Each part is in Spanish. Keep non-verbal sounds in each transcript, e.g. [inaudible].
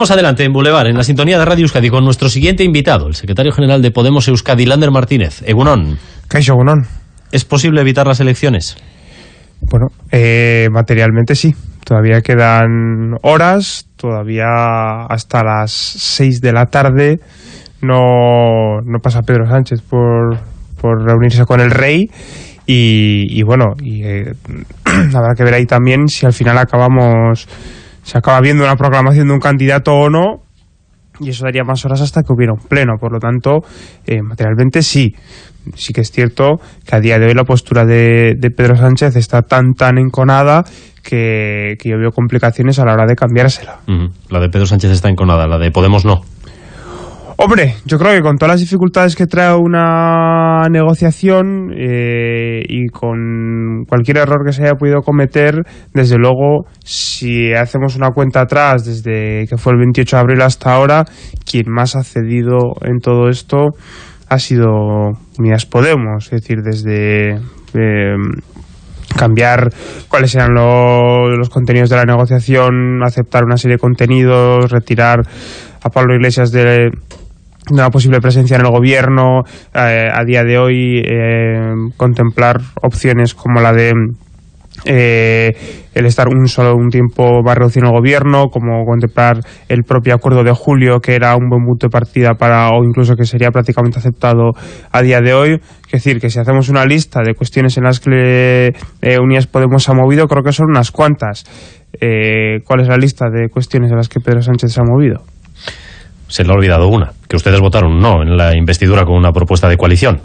Vamos adelante en Boulevard, en la sintonía de Radio Euskadi, con nuestro siguiente invitado, el secretario general de Podemos Euskadi, Lander Martínez. Egunon. Caixo Egunon. ¿Es posible evitar las elecciones? Bueno, eh, materialmente sí. Todavía quedan horas, todavía hasta las 6 de la tarde no, no pasa Pedro Sánchez por, por reunirse con el rey y, y bueno, y, eh, [clears throat] habrá que ver ahí también si al final acabamos, se acaba viendo una proclamación de un candidato o no y eso daría más horas hasta que hubiera un pleno. Por lo tanto, eh, materialmente sí. Sí que es cierto que a día de hoy la postura de, de Pedro Sánchez está tan, tan enconada que, que, yo veo complicaciones a la hora de cambiársela. La de Pedro Sánchez está enconada, la de Podemos no. Hombre, yo creo que con todas las dificultades que trae una negociación eh, y con cualquier error que se haya podido cometer, desde luego, si hacemos una cuenta atrás desde que fue el 28 de abril hasta ahora, quien más ha cedido en todo esto ha sido Unidas Podemos, es decir, desde... Eh, cambiar cuáles eran lo, los contenidos de la negociación, aceptar una serie de contenidos, retirar a Pablo Iglesias de, una posible presencia en el gobierno, eh, a día de hoy eh, contemplar opciones como la de eh, el estar un solo un tiempo más reducido en el gobierno, como contemplar el propio acuerdo de julio, que era un buen punto de partida para, o incluso que sería prácticamente aceptado a día de hoy. Es decir, que si hacemos una lista de cuestiones en las que eh, Unidas Podemos ha movido, creo que son unas cuantas. Eh, ¿Cuál es la lista de cuestiones en las que Pedro Sánchez se ha movido? Se le ha olvidado una, que ustedes votaron no en la investidura con una propuesta de coalición.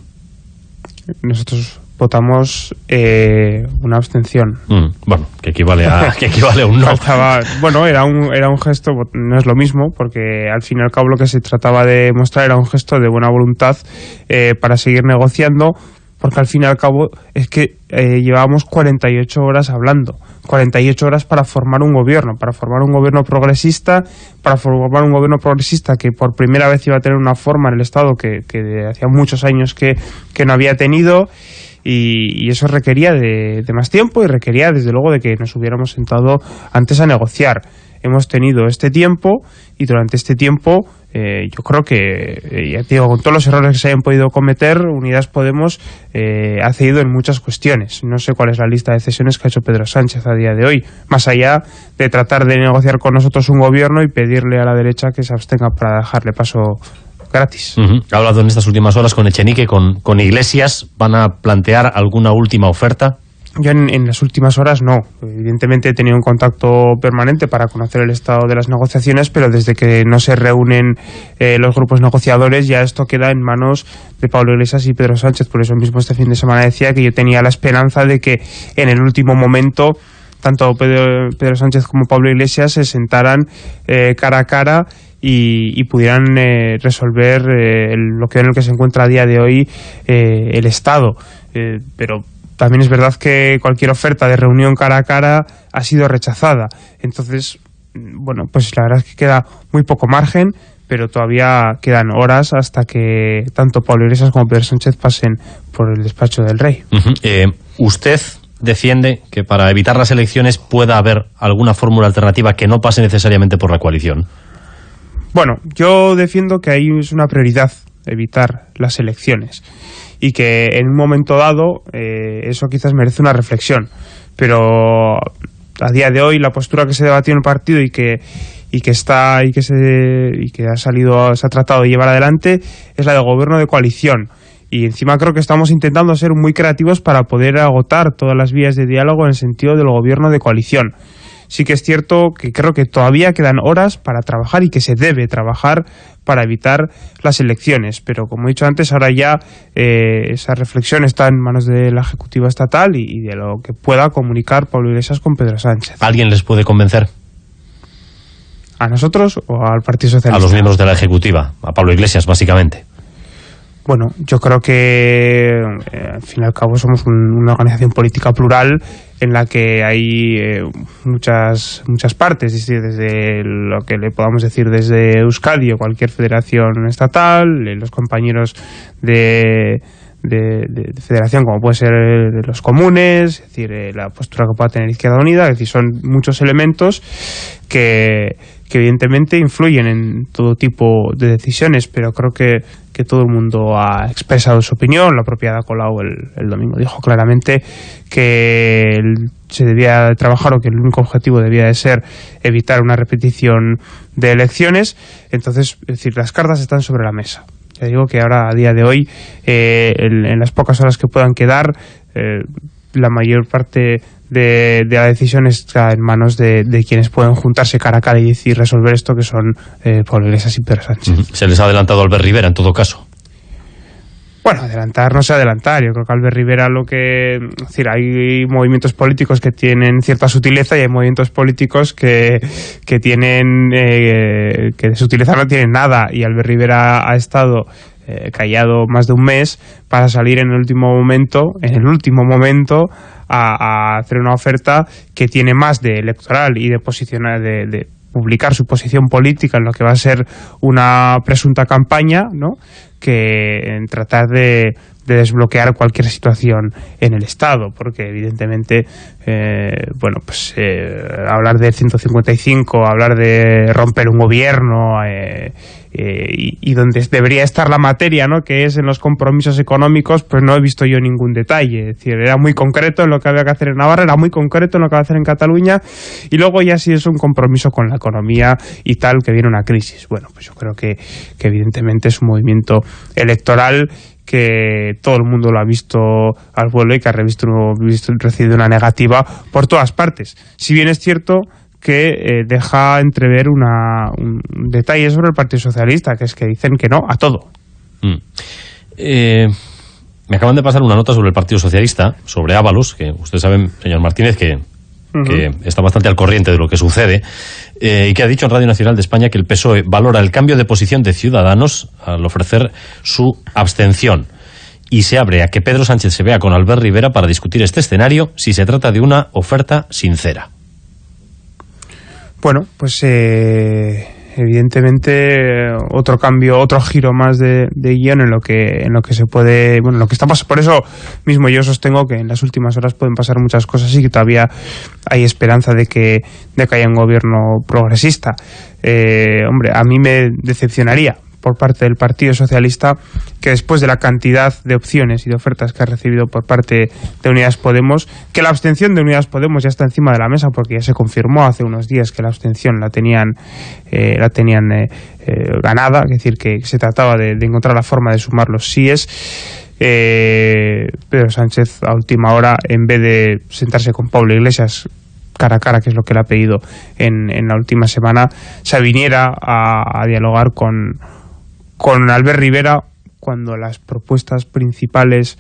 Nosotros votamos eh, una abstención. Mm, bueno, que equivale a, [laughs] que equivale a un no. Faltaba, bueno, era un, era un gesto, no es lo mismo, porque al fin y al cabo lo que se trataba de mostrar era un gesto de buena voluntad eh, para seguir negociando, porque al fin y al cabo es que eh, llevábamos 48 horas hablando, 48 horas para formar un gobierno, para formar un gobierno progresista, para formar un gobierno progresista que por primera vez iba a tener una forma en el Estado que, que hacía muchos años que, que no había tenido y, eso requería de más tiempo y requería desde luego de que nos hubiéramos sentado antes a negociar. Hemos tenido este tiempo y durante este tiempo eh, yo creo que, eh, ya digo, con todos los errores que se hayan podido cometer, Unidas Podemos eh, ha cedido en muchas cuestiones. No sé cuál es la lista de cesiones que ha hecho Pedro Sánchez a día de hoy, más allá de tratar de negociar con nosotros un gobierno y pedirle a la derecha que se abstenga para dejarle paso gratis. Ha hablado en estas últimas horas con Echenique, con, con Iglesias. ¿Van a plantear alguna última oferta? Yo en, las últimas horas no. Evidentemente he tenido un contacto permanente para conocer el estado de las negociaciones, pero desde que no se reúnen eh, los grupos negociadores ya esto queda en manos de Pablo Iglesias y Pedro Sánchez. Por eso mismo este fin de semana decía que yo tenía la esperanza de que en el último momento tanto Pedro, Pedro Sánchez como Pablo Iglesias se sentaran eh, cara a cara y, pudieran eh, resolver eh, el, lo que en el que se encuentra a día de hoy eh, el Estado. pero también es verdad que cualquier oferta de reunión cara a cara ha sido rechazada. Entonces, bueno, pues la verdad es que queda muy poco margen, pero todavía quedan horas hasta que tanto Pablo Iglesias como Pedro Sánchez pasen por el despacho del rey. Uh -huh. eh, ¿Usted defiende que para evitar las elecciones pueda haber alguna fórmula alternativa que no pase necesariamente por la coalición? Bueno, yo defiendo que ahí es una prioridad evitar las elecciones y que en un momento dado eh, eso quizás merece una reflexión, pero a día de hoy la postura que se debatió en el partido y que y que está y que se y que ha salido se ha tratado de llevar adelante es la del gobierno de coalición. Y encima creo que estamos intentando ser muy creativos para poder agotar todas las vías de diálogo en el sentido del gobierno de coalición sí que es cierto que creo que todavía quedan horas para trabajar y que se debe trabajar para evitar las elecciones. Pero como he dicho antes, ahora ya eh, esa reflexión está en manos de la Ejecutiva Estatal y, y, de lo que pueda comunicar Pablo Iglesias con Pedro Sánchez. ¿Alguien les puede convencer? ¿A nosotros o al Partido Socialista? A los miembros de la Ejecutiva, a Pablo Iglesias, básicamente. Bueno, yo creo que eh, al fin y al cabo somos un, una organización política plural en la que hay eh, muchas muchas partes, desde lo que le podamos decir desde Euskadi o cualquier federación estatal, eh, los compañeros de, de, federación como puede ser de los comunes, es decir, eh, la postura que pueda tener Izquierda Unida, es decir, son muchos elementos que que evidentemente influyen en todo tipo de decisiones, pero creo que, que todo el mundo ha expresado su opinión. La propia Ada Colau el, domingo dijo claramente que se debía trabajar o que el único objetivo debía de ser evitar una repetición de elecciones. Entonces, es decir, las cartas están sobre la mesa. Ya digo que ahora, a día de hoy, eh, en, en, las pocas horas que puedan quedar, eh, la mayor parte de, de, la decisión está en manos de, de, quienes pueden juntarse cara a cara y decir resolver esto, que son eh, Pablo Iglesias y Pedro Sánchez. Uh -huh. Se les ha adelantado Albert Rivera, en todo caso. Bueno, adelantar no sé adelantar. Yo creo que Albert Rivera lo que... Es decir, hay movimientos políticos que tienen cierta sutileza y hay movimientos políticos que, que tienen... Eh, que de sutileza no tienen nada. Y Albert Rivera ha estado eh, callado más de un mes para salir en el último momento, en el último momento, a, a hacer una oferta que tiene más de electoral y de posicionar de, de publicar su posición política en lo que va a ser una presunta campaña, ¿no? que en tratar de, de desbloquear cualquier situación en el Estado, porque evidentemente, eh, bueno, pues eh, hablar del 155, hablar de romper un gobierno eh, y, y, donde debería estar la materia, ¿no? que es en los compromisos económicos, pues no he visto yo ningún detalle. Es decir, era muy concreto en lo que había que hacer en Navarra, era muy concreto en lo que va a hacer en Cataluña, y luego ya sí es un compromiso con la economía y tal, que viene una crisis. Bueno, pues yo creo que, que evidentemente es un movimiento electoral que todo el mundo lo ha visto al vuelo y que ha revisto, visto, recibido una negativa por todas partes. Si bien es cierto que eh, deja entrever una, un detalle sobre el Partido Socialista, que es que dicen que no a todo. Mm. Eh, me acaban de pasar una nota sobre el Partido Socialista, sobre Ábalos, que ustedes saben, señor Martínez, que está bastante al corriente de lo que sucede, eh, y que ha dicho en Radio Nacional de España que el PSOE valora el cambio de posición de Ciudadanos al ofrecer su abstención y se abre a que Pedro Sánchez se vea con Albert Rivera para discutir este escenario si se trata de una oferta sincera. Bueno, pues eh, evidentemente otro cambio, otro giro más de, de, guion en lo que en lo que se puede, bueno, lo que está pasando. Por eso mismo yo sostengo que en las últimas horas pueden pasar muchas cosas y que todavía hay esperanza de que de que haya un gobierno progresista. Eh, hombre, a mí me decepcionaría por parte del Partido Socialista que después de la cantidad de opciones y de ofertas que ha recibido por parte de Unidas Podemos, que la abstención de Unidas Podemos ya está encima de la mesa porque ya se confirmó hace unos días que la abstención la tenían eh, la tenían eh, eh, ganada, es decir, que se trataba de, encontrar la forma de sumar los síes. Eh, Pedro Sánchez a última hora, en vez de sentarse con Pablo Iglesias cara a cara, que es lo que le ha pedido en, en la última semana, se viniera a dialogar con, con Albert Rivera cuando las propuestas principales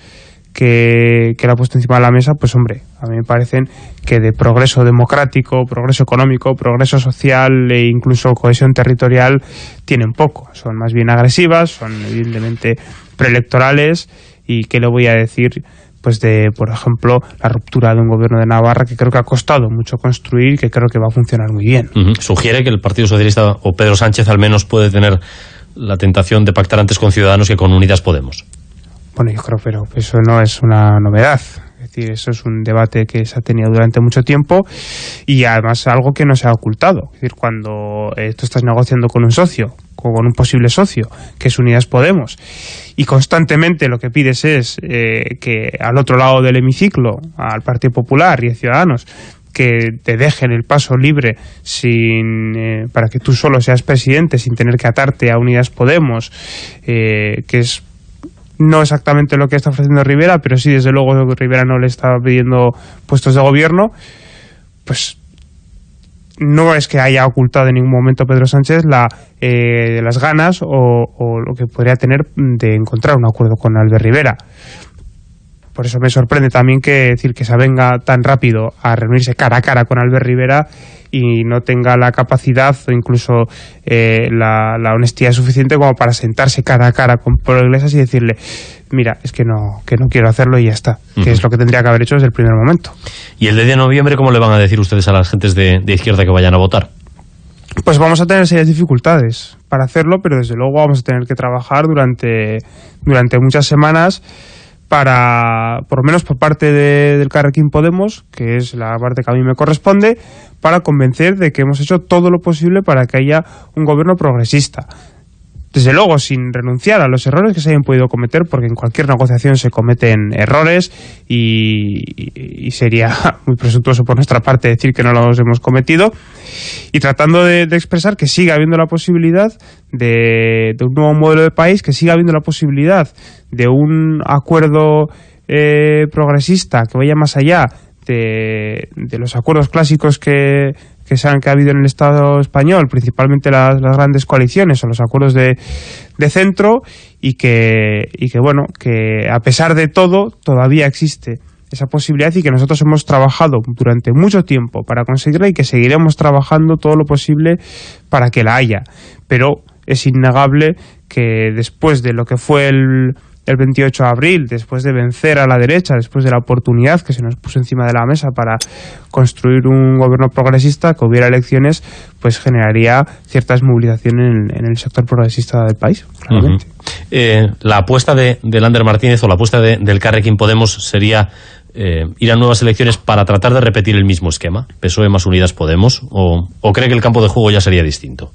que, que le ha puesto encima de la mesa, pues hombre, a mí me parecen que de progreso democrático, progreso económico, progreso social e incluso cohesión territorial tienen poco. Son más bien agresivas, son evidentemente preelectorales y qué le voy a decir pues de, por ejemplo, la ruptura de un gobierno de Navarra que creo que ha costado mucho construir que creo que va a funcionar muy bien. Sugiere que el Partido Socialista o Pedro Sánchez al menos puede tener la tentación de pactar antes con Ciudadanos que con Unidas Podemos. Bueno, yo creo, pero eso no es una novedad. Es decir, eso es un debate que se ha tenido durante mucho tiempo y además algo que no se ha ocultado. Es decir, cuando eh, tú estás negociando con un socio, con un posible socio, que es Unidas Podemos, y constantemente lo que pides es eh, que al otro lado del hemiciclo, al Partido Popular y a Ciudadanos, que te dejen el paso libre sin eh, para que tú solo seas presidente sin tener que atarte a Unidas Podemos, eh, que es no exactamente lo que está ofreciendo Rivera, pero sí desde luego Rivera no le está pidiendo puestos de gobierno, pues no es que haya ocultado en ningún momento Pedro Sánchez la, eh, las ganas o, o, lo que podría tener de encontrar un acuerdo con Albert Rivera. Por eso me sorprende también que decir que se venga tan rápido a reunirse cara a cara con Albert Rivera y no tenga la capacidad o incluso eh, la, la, honestidad suficiente como para sentarse cara a cara con Pablo Iglesias y decirle mira, es que no, que no quiero hacerlo y ya está, uh -huh. que es lo que tendría que haber hecho desde el primer momento. ¿Y el de noviembre cómo le van a decir ustedes a las gentes de, de izquierda que vayan a votar? Pues vamos a tener serias dificultades para hacerlo, pero desde luego vamos a tener que trabajar durante, durante muchas semanas para, por lo menos por parte del Carrequín Podemos, que es la parte que a mí me corresponde, para convencer de que hemos hecho todo lo posible para que haya un gobierno progresista desde luego sin renunciar a los errores que se hayan podido cometer, porque en cualquier negociación se cometen errores y, sería [laughs] muy presuntuoso por nuestra parte decir que no los hemos cometido, y tratando de, expresar que siga habiendo la posibilidad de, un nuevo modelo de país, que siga habiendo la posibilidad de un acuerdo eh, progresista que vaya más allá de los acuerdos clásicos que que, se han, que ha habido en el Estado español, principalmente las, grandes coaliciones o los acuerdos de, de centro, y que, y que, bueno, que a pesar de todo, todavía existe esa posibilidad y que nosotros hemos trabajado durante mucho tiempo para conseguirla y que seguiremos trabajando todo lo posible para que la haya. Pero es innegable que después de lo que fue el, el 28 de abril, después de vencer a la derecha, después de la oportunidad que se nos puso encima de la mesa para construir un gobierno progresista, que hubiera elecciones, pues generaría ciertas movilizaciones en, el sector progresista del país, claramente. Eh, la apuesta de, de Lander Martínez o la apuesta de, del Carrequín Podemos sería eh, ir a nuevas elecciones para tratar de repetir el mismo esquema, PSOE más Unidas Podemos, o, o cree que el campo de juego ya sería distinto?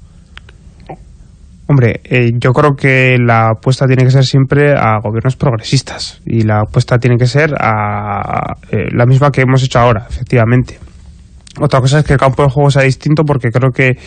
Hombre, eh, yo creo que la apuesta tiene que ser siempre a gobiernos progresistas y la apuesta tiene que ser a eh, la misma que hemos hecho ahora, efectivamente. Otra cosa es que el campo de juego sea distinto porque creo que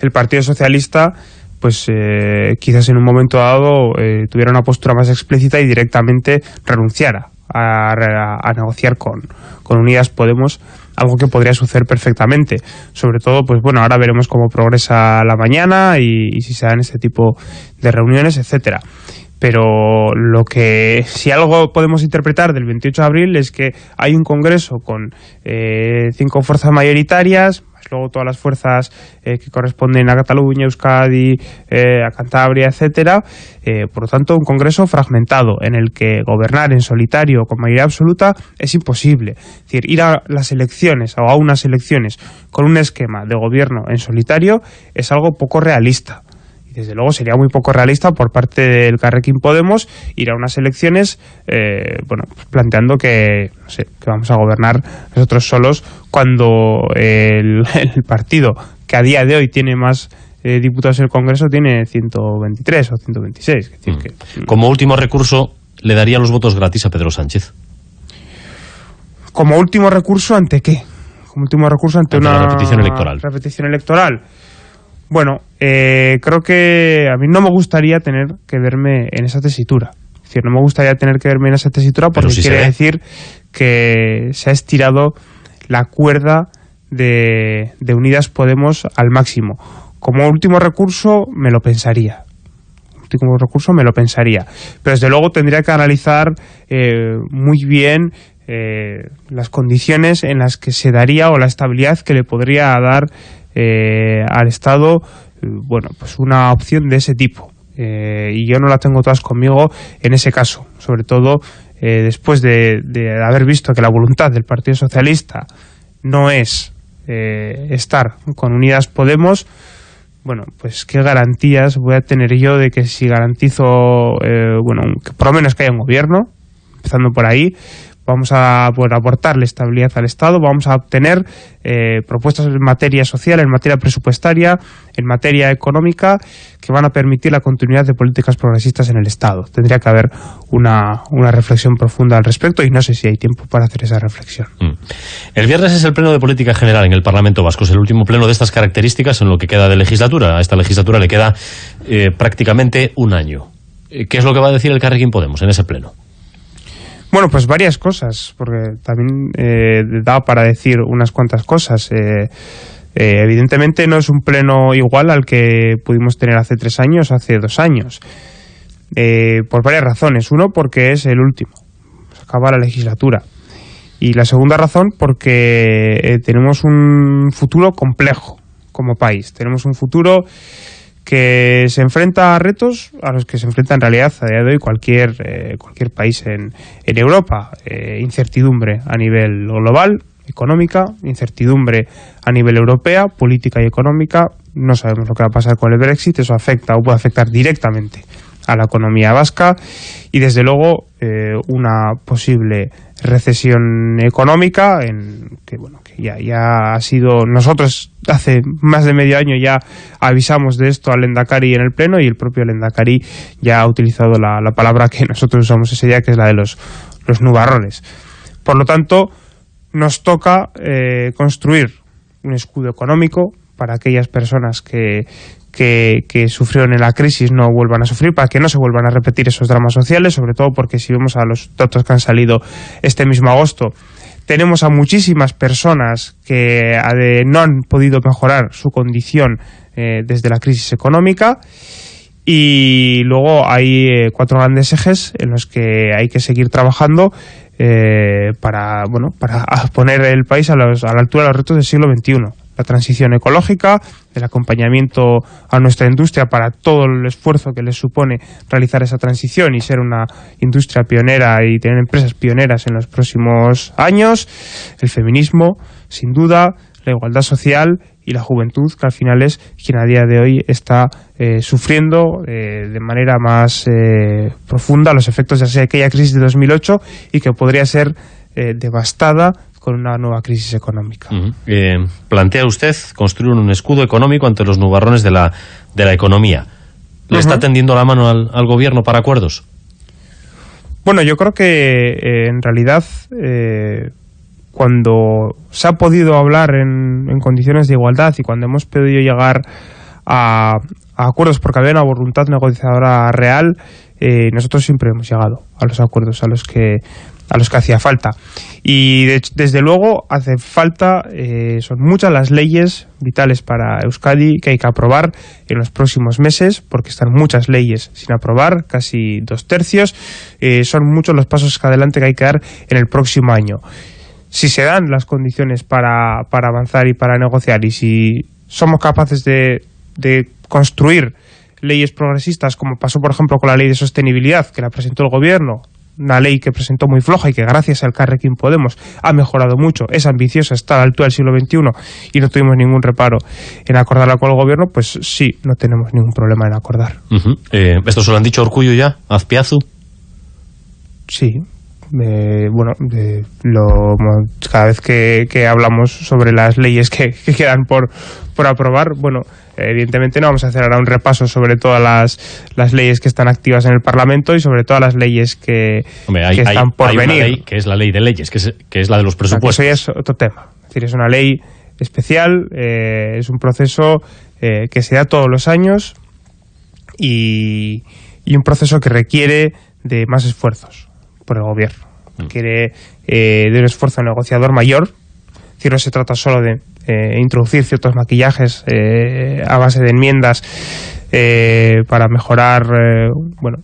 el Partido Socialista pues eh, quizás en un momento dado tuviera una postura más explícita y directamente renunciara a, negociar con, con Unidas Podemos algo que podría suceder perfectamente. Sobre todo, pues bueno, ahora veremos cómo progresa la mañana y, si se dan este tipo de reuniones, etcétera. Pero lo que, si algo podemos interpretar del 28 de abril es que hay un congreso con eh, cinco fuerzas mayoritarias, luego todas las fuerzas eh, que corresponden a Cataluña, Euskadi, eh, a Cantabria, etcétera. Eh, por lo tanto, un Congreso fragmentado en el que gobernar en solitario con mayoría absoluta es imposible. Es decir, ir a las elecciones o a unas elecciones con un esquema de gobierno en solitario es algo poco realista desde luego sería muy poco realista por parte del Carrequín Podemos ir a unas elecciones eh, bueno pues planteando que, que vamos a gobernar nosotros solos cuando [laughs] el, partido que a día de hoy tiene más eh, diputados en el Congreso tiene 123 o 126. Mm. que, Como último recurso, ¿le daría los votos gratis a Pedro Sánchez? ¿Como último recurso ante qué? Como último recurso ante, una repetición electoral. repetición electoral. Bueno, eh, creo que a mí no me gustaría tener que verme en esa tesitura. Es decir, no me gustaría tener que verme en esa tesitura porque quiere decir que se ha estirado la cuerda de, Unidas Podemos al máximo. Como último recurso, me lo pensaría último recurso me lo pensaría. Pero desde luego tendría que analizar eh, muy bien eh, las condiciones en las que se daría o la estabilidad que le podría dar eh, al Estado, eh, bueno, pues una opción de ese tipo. Eh, y yo no la tengo todas conmigo en ese caso, sobre todo después de, haber visto que la voluntad del Partido Socialista no es estar con Unidas Podemos, bueno, pues qué garantías voy a tener yo de que si garantizo, bueno, que por lo menos que haya un gobierno, empezando por ahí, vamos a poder aportarle estabilidad al Estado, vamos a obtener eh, propuestas en materia social, en materia presupuestaria, en materia económica, que van a permitir la continuidad de políticas progresistas en el Estado. Tendría que haber una, una reflexión profunda al respecto y no sé si hay tiempo para hacer esa reflexión. Mm. El viernes es el pleno de política general en el Parlamento Vasco. Es el último pleno de estas características en lo que queda de legislatura. A esta legislatura le queda eh, prácticamente un año. Eh, ¿Qué es lo que va a decir el Carrequín Podemos en ese pleno? Bueno, pues varias cosas, porque también eh, da para decir unas cuantas cosas. Eh, eh, evidentemente no es un pleno igual al que pudimos tener hace tres años, hace dos años, por varias razones. Uno, porque es el último, se acaba la legislatura. Y la segunda razón, porque tenemos un futuro complejo como país. Tenemos un futuro que se enfrenta a retos a los que se enfrenta en realidad a día de hoy cualquier, eh, cualquier país en, en Europa. Eh, incertidumbre a nivel global, económica, incertidumbre a nivel europea, política y económica. No sabemos lo que va a pasar con el Brexit, eso afecta o puede afectar directamente a la economía vasca y desde luego eh, una posible recesión económica en que bueno que ya, ya ha sido nosotros hace más de medio año ya avisamos de esto al Endacari en el pleno y el propio Endacari ya ha utilizado la, la, palabra que nosotros usamos ese día que es la de los, los nubarrones. Por lo tanto nos toca eh, construir un escudo económico para aquellas personas que, que, sufrieron en la crisis no vuelvan a sufrir, para que no se vuelvan a repetir esos dramas sociales, sobre todo porque si vemos a los datos que han salido este mismo agosto, tenemos a muchísimas personas que no han podido mejorar su condición eh, desde la crisis económica. Y luego hay eh, cuatro grandes ejes en los que hay que seguir trabajando eh, para bueno para [laughs] poner el país a, los, a la altura de los retos del siglo XXI la transición ecológica, el acompañamiento a nuestra industria para todo el esfuerzo que les supone realizar esa transición y ser una industria pionera y tener empresas pioneras en los próximos años, el feminismo, sin duda, la igualdad social y la juventud, que al final es quien a día de hoy está eh, sufriendo eh, de manera más eh, profunda los efectos de aquella crisis de 2008 y que podría ser eh, devastada con una nueva crisis económica. Uh -huh. eh, plantea usted construir un escudo económico ante los nubarrones de la, de la economía. ¿Le uh -huh. está tendiendo la mano al, al, gobierno para acuerdos? Bueno, yo creo que eh, en realidad eh, cuando se ha podido hablar en, en, condiciones de igualdad y cuando hemos podido llegar a, a acuerdos porque había una voluntad negociadora real, eh, nosotros siempre hemos llegado a los acuerdos a los que a los que hacía falta. Y de, desde luego hace falta, eh, son muchas las leyes vitales para Euskadi que hay que aprobar en los próximos meses, porque están muchas leyes sin aprobar, casi dos tercios. Eh, son muchos los pasos que adelante que hay que dar en el próximo año. Si se dan las condiciones para, para avanzar y para negociar y si somos capaces de, de construir leyes progresistas, como pasó por ejemplo con la ley de sostenibilidad que la presentó el gobierno, una ley que presentó muy floja y que gracias al Carrequín Podemos ha mejorado mucho, es ambiciosa, está a la altura del siglo XXI y no tuvimos ningún reparo en acordarla con el gobierno, pues sí, no tenemos ningún problema en acordar. Uh -huh. eh, ¿Esto se lo han dicho Orcullo ya? ¿Azpiazu? Sí, eh, bueno, lo, cada vez que, que, hablamos sobre las leyes que, que quedan por, por aprobar, bueno, evidentemente no vamos a hacer ahora un repaso sobre todas las, las leyes que están activas en el Parlamento y sobre todas las leyes que, Hombre, hay, que están hay, por hay venir. Una ley que es la ley de leyes, que es, que es la de los presupuestos. Eso ya es otro tema. Es decir, es una ley especial, eh, es un proceso eh, que se da todos los años y, y un proceso que requiere de más esfuerzos por el gobierno. Mm. Requiere eh, de un esfuerzo negociador mayor. Es decir, no se trata solo de eh, introducir ciertos maquillajes eh, a base de enmiendas eh, para mejorar, eh, bueno,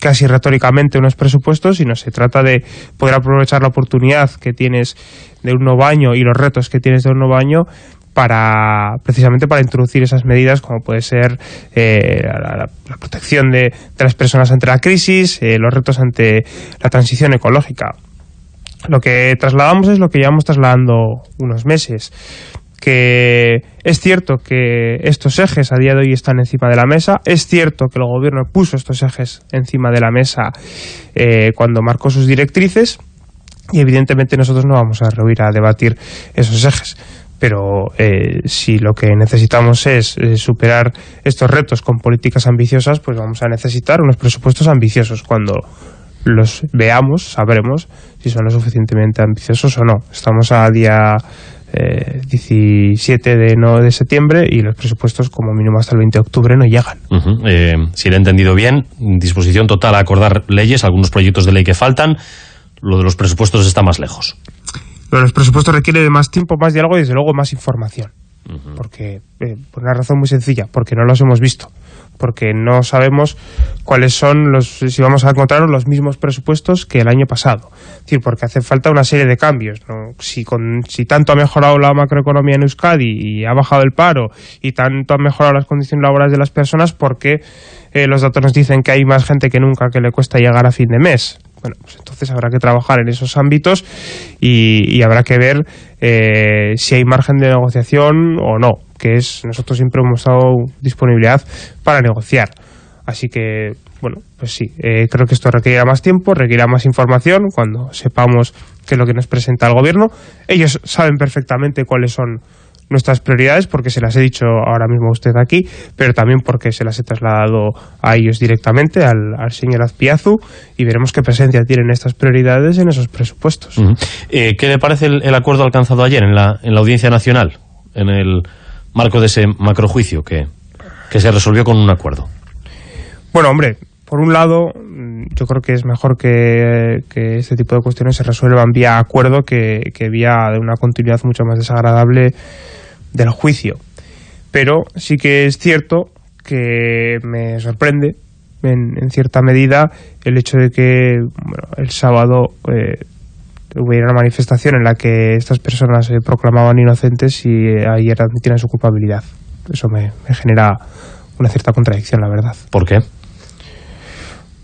casi retóricamente unos presupuestos, sino se trata de poder aprovechar la oportunidad que tienes de un nuevo año y los retos que tienes de un nuevo año para precisamente para introducir esas medidas como puede ser eh, la, protección de, de, las personas ante la crisis, eh, los retos ante la transición ecológica. Lo que trasladamos es lo que llevamos trasladando unos meses, que es cierto que estos ejes a día de hoy están encima de la mesa, es cierto que el gobierno puso estos ejes encima de la mesa eh, cuando marcó sus directrices y evidentemente nosotros no vamos a rehuir a debatir esos ejes pero eh, si lo que necesitamos es eh, superar estos retos con políticas ambiciosas, pues vamos a necesitar unos presupuestos ambiciosos. Cuando los veamos, sabremos si son lo suficientemente ambiciosos o no. Estamos a día eh, 17 de, no, de septiembre y los presupuestos como mínimo hasta el 20 de octubre no llegan. Uh -huh. eh, si le he entendido bien, disposición total a acordar leyes, algunos proyectos de ley que faltan, lo de los presupuestos está más lejos. Los presupuestos requieren de más tiempo, más diálogo y desde luego más información. Uh -huh. Porque, eh, por una razón muy sencilla, porque no los hemos visto. Porque no sabemos cuáles son los, si vamos a encontrar los mismos presupuestos que el año pasado. Decir, porque hace falta una serie de cambios. ¿no? Si, con, si tanto ha mejorado la macroeconomía en Euskadi y ha bajado el paro y tanto han mejorado las condiciones laborales de las personas, ¿por qué eh, los datos nos dicen que hay más gente que nunca que le cuesta llegar a fin de mes? Bueno, pues entonces habrá que trabajar en esos ámbitos y, y habrá que ver eh, si hay margen de negociación o no, que es nosotros siempre hemos dado disponibilidad para negociar. Así que bueno, pues sí, eh, creo que esto requerirá más tiempo, requerirá más información cuando sepamos qué es lo que nos presenta el gobierno. Ellos saben perfectamente cuáles son nuestras prioridades porque se las he dicho ahora mismo a usted aquí, pero también porque se las he trasladado a ellos directamente, al, señor Azpiazu, y veremos qué presencia tienen estas prioridades en esos presupuestos. Eh, ¿Qué le parece el, acuerdo alcanzado ayer en la, en la Audiencia Nacional, en el marco de ese macrojuicio que, que se resolvió con un acuerdo? Bueno, hombre, por un lado, yo creo que es mejor que, este tipo de cuestiones se resuelvan vía acuerdo que, que vía de una continuidad mucho más desagradable del juicio. Pero sí que es cierto que me sorprende en, cierta medida el hecho de que el sábado eh, hubiera una manifestación en la que estas personas se proclamaban inocentes y eh, ayer admitieran su culpabilidad. Eso me, me genera una cierta contradicción, la verdad. ¿Por qué?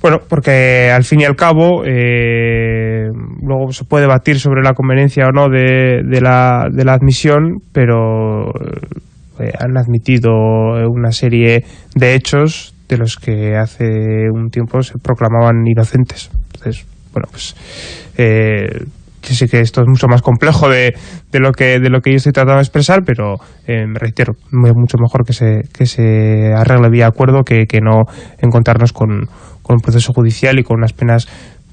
Bueno, porque al fin y al cabo eh, luego se puede debatir sobre la conveniencia o no de, de, la, de la admisión, pero eh, han admitido una serie de hechos de los que hace un tiempo se proclamaban inocentes. Entonces, bueno, pues eh, yo sé que esto es mucho más complejo de, de, lo que de lo que yo estoy tratando de expresar, pero eh, me reitero, es mucho mejor que se, que se arregle vía acuerdo que, que no encontrarnos con con un proceso judicial y con unas penas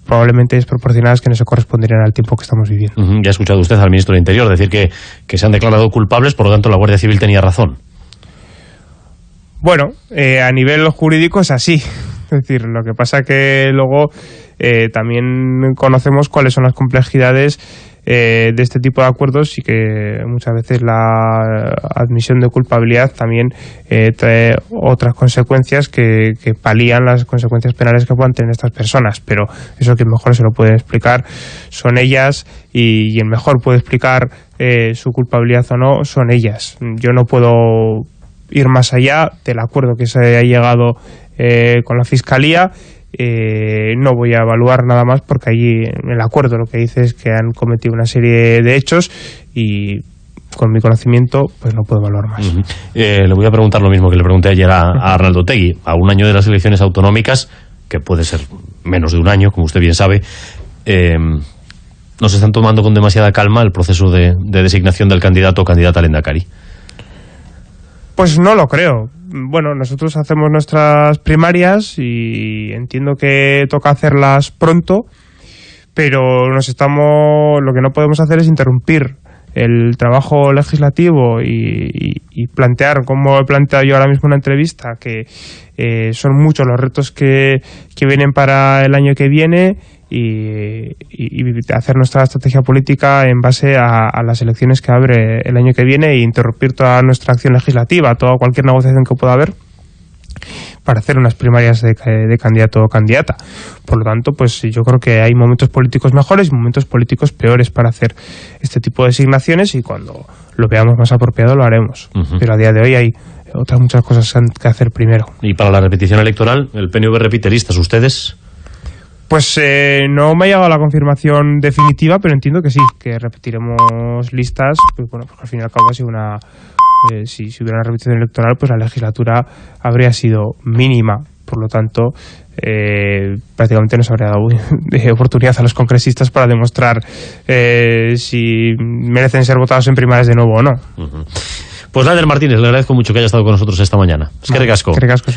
probablemente desproporcionadas que no se corresponderían al tiempo que estamos viviendo. Ya ha escuchado usted al ministro del Interior decir que, que, se han declarado culpables, por lo tanto la Guardia Civil tenía razón. Bueno, eh, a nivel jurídico es así. Es decir, lo que pasa que luego eh, también conocemos cuáles son las complejidades eh, de este tipo de acuerdos y que muchas veces la admisión de culpabilidad también eh, trae otras consecuencias que, palían las consecuencias penales que puedan tener estas personas. Pero eso que mejor se lo puede explicar son ellas y, el mejor puede explicar eh, su culpabilidad o no son ellas. Yo no puedo ir más allá del acuerdo que se ha llegado con la Fiscalía eh, no voy a evaluar nada más porque allí en el acuerdo lo que dice es que han cometido una serie de hechos y con mi conocimiento pues no puedo evaluar más. Eh, le voy a preguntar lo mismo que le pregunté ayer a, Arnaldo Tegui. A un año de las elecciones autonómicas, que puede ser menos de un año, como usted bien sabe, eh, nos están tomando con demasiada calma el proceso de, designación del candidato o candidata al Endacari. Pues no lo creo. Bueno, nosotros hacemos nuestras primarias y entiendo que toca hacerlas pronto, pero nos estamos, lo que no podemos hacer es interrumpir el trabajo legislativo y, plantear, como he planteado yo ahora mismo en una entrevista, que eh, son muchos los retos que, que vienen para el año que viene y, hacer nuestra estrategia política en base a, las elecciones que abre el año que viene e interrumpir toda nuestra acción legislativa, toda cualquier negociación que pueda haber para hacer unas primarias de, candidato o candidata. Por lo tanto, pues yo creo que hay momentos políticos mejores y momentos políticos peores para hacer este tipo de designaciones y cuando lo veamos más apropiado lo haremos. Pero a día de hoy hay otras muchas cosas que hacer primero. ¿Y para la repetición electoral, el PNV repite listas ustedes? Pues eh, no me ha llegado la confirmación definitiva, pero entiendo que sí, que repetiremos listas, pues bueno, porque al fin y al cabo ha sido una... Eh, si, si, hubiera una repetición electoral, pues la legislatura habría sido mínima. Por lo tanto, eh, prácticamente nos habría dado [laughs] de oportunidad a los congresistas para demostrar si merecen ser votados en primarias de nuevo o no. Pues Lander Martínez, le agradezco mucho que haya estado con nosotros esta mañana. Es que recasco. Que recasco,